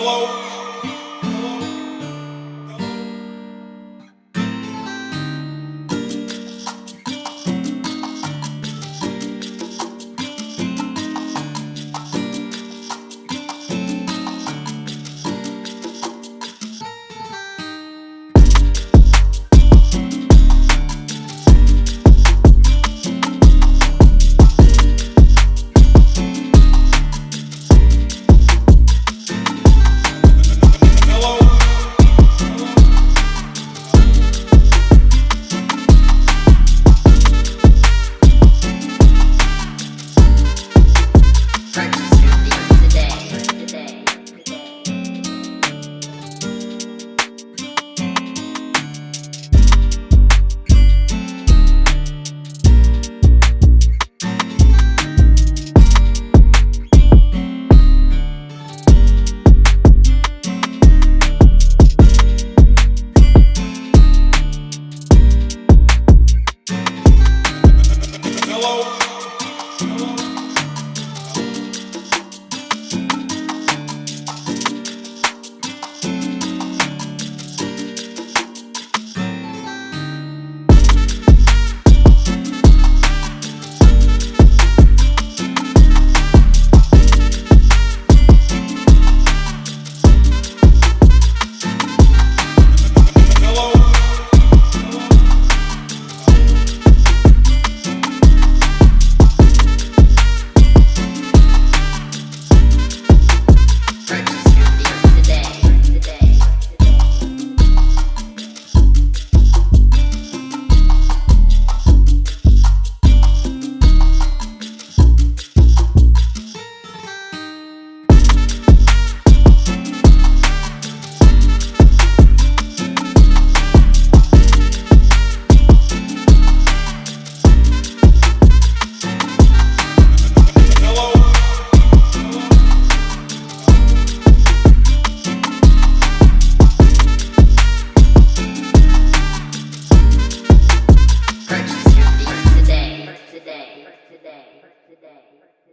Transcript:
Hello?